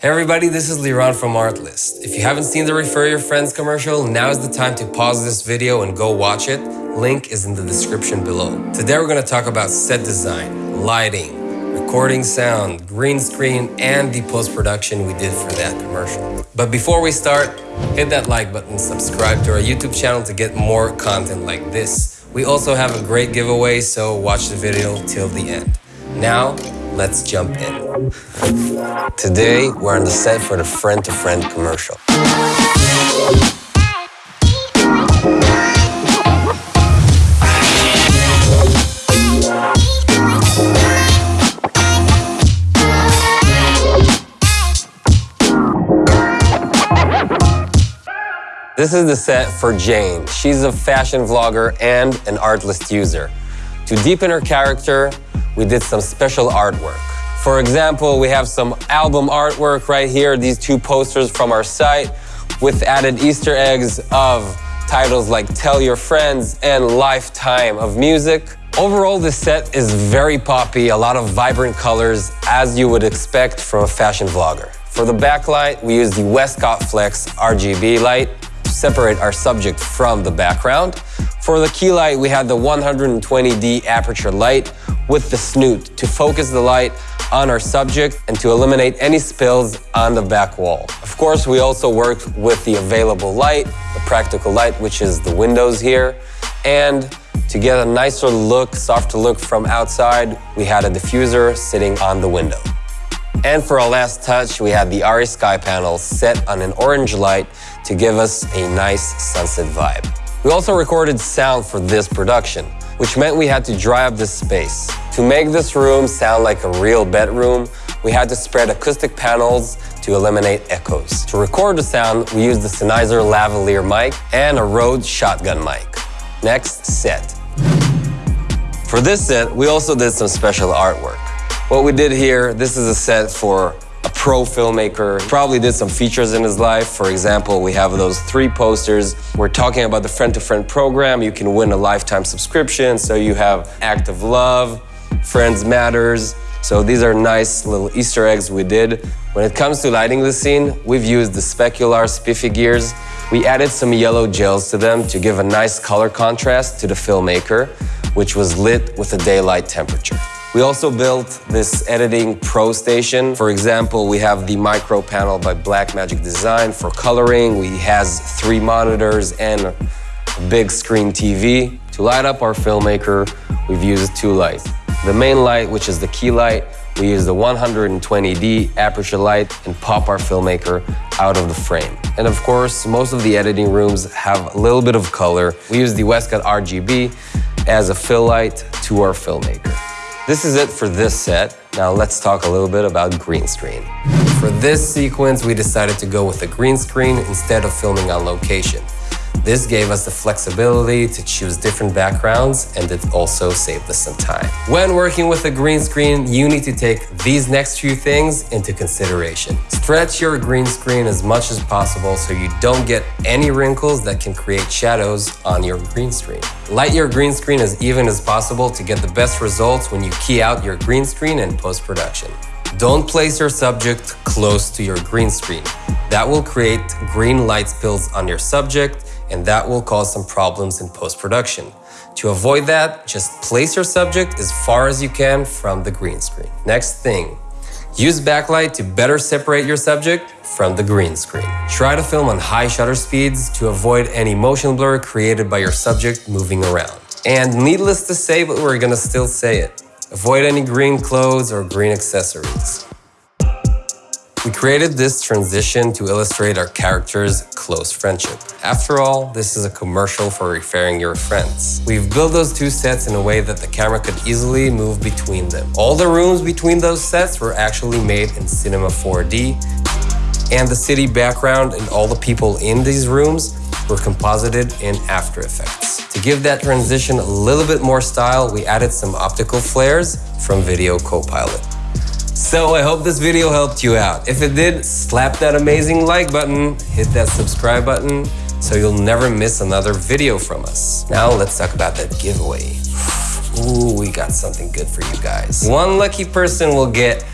Hey everybody, this is Liran from Artlist. If you haven't seen the Refer Your Friends commercial, now is the time to pause this video and go watch it. Link is in the description below. Today we're going to talk about set design, lighting, recording sound, green screen, and the post-production we did for that commercial. But before we start, hit that like button, subscribe to our YouTube channel to get more content like this. We also have a great giveaway, so watch the video till the end. Now, let's jump in. Today, we're on the set for the friend-to-friend commercial. This is the set for Jane. She's a fashion vlogger and an Artlist user. To deepen her character, we did some special artwork. For example, we have some album artwork right here, these two posters from our site with added Easter eggs of titles like Tell Your Friends and Lifetime of Music. Overall, this set is very poppy, a lot of vibrant colors, as you would expect from a fashion vlogger. For the backlight, we use the Westcott Flex RGB light to separate our subject from the background. For the key light, we had the 120D Aputure light with the snoot to focus the light on our subject and to eliminate any spills on the back wall. Of course, we also worked with the available light, the practical light, which is the windows here, and to get a nicer look, softer look from outside, we had a diffuser sitting on the window. And for our last touch, we had the ARRI SkyPanel set on an orange light to give us a nice sunset vibe. We also recorded sound for this production which meant we had to dry up this space. To make this room sound like a real bedroom, we had to spread acoustic panels to eliminate echoes. To record the sound, we used the Sennheiser lavalier mic and a Rode shotgun mic. Next, set. For this set, we also did some special artwork. What we did here, this is a set for pro filmmaker. Probably did some features in his life. For example, we have those three posters. We're talking about the friend-to-friend -friend program. You can win a lifetime subscription. So you have Act of Love, Friends Matters. So these are nice little Easter eggs we did. When it comes to lighting the scene, we've used the Spekular Spiffy Gears. We added some yellow gels to them to give a nice color contrast to the filmmaker, which was lit with a daylight temperature. We also built this editing pro station. For example, we have the micro panel by Blackmagic Design for coloring. We has three monitors and a big screen TV. To light up our filmmaker, we've used two lights. The main light, which is the key light, we use the 120D Aputure light and pop our filmmaker out of the frame. And of course, most of the editing rooms have a little bit of color. We use the Westcott RGB as a fill light to our filmmaker. This is it for this set. Now let's talk a little bit about green screen. For this sequence, we decided to go with a green screen instead of filming on location. This gave us the flexibility to choose different backgrounds and it also saved us some time. When working with a green screen, you need to take these next few things into consideration. Stretch your green screen as much as possible so you don't get any wrinkles that can create shadows on your green screen. Light your green screen as even as possible to get the best results when you key out your green screen in post-production. Don't place your subject close to your green screen. That will create green light spills on your subject and that will cause some problems in post-production. To avoid that, just place your subject as far as you can from the green screen. Next thing, use backlight to better separate your subject from the green screen. Try to film on high shutter speeds to avoid any motion blur created by your subject moving around. And needless to say, but we're gonna still say it, avoid any green clothes or green accessories. We created this transition to illustrate our character's close friendship. After all, this is a commercial for referring your friends. We've built those two sets in a way that the camera could easily move between them. All the rooms between those sets were actually made in Cinema 4D, and the city background and all the people in these rooms were composited in After Effects. To give that transition a little bit more style, we added some optical flares from Video Copilot. So I hope this video helped you out. If it did, slap that amazing like button, hit that subscribe button, so you'll never miss another video from us. Now let's talk about that giveaway. Ooh, we got something good for you guys. One lucky person will get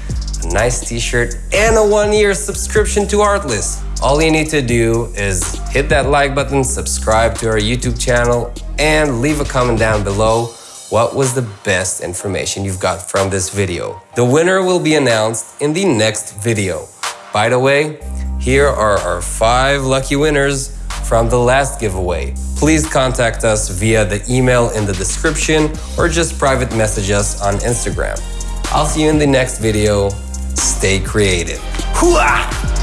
a nice t-shirt, and a one-year subscription to Artlist. All you need to do is hit that like button, subscribe to our YouTube channel, and leave a comment down below what was the best information you've got from this video. The winner will be announced in the next video. By the way, here are our five lucky winners from the last giveaway. Please contact us via the email in the description or just private message us on Instagram. I'll see you in the next video. Stay creative. Hooah!